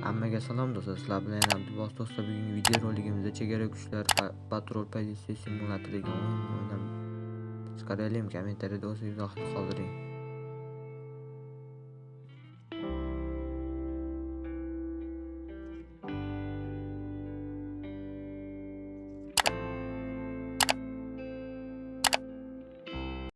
Hammaga salom do'stlar, sizlar bilan Abdulbos do'stlar. Bugungi video roligimizda chegara kuchlari patrul pozitsiya simulyatori degan o'yinni o'ynab chiqaraylik. Kommentariyada o'z izohingizni qoldiring.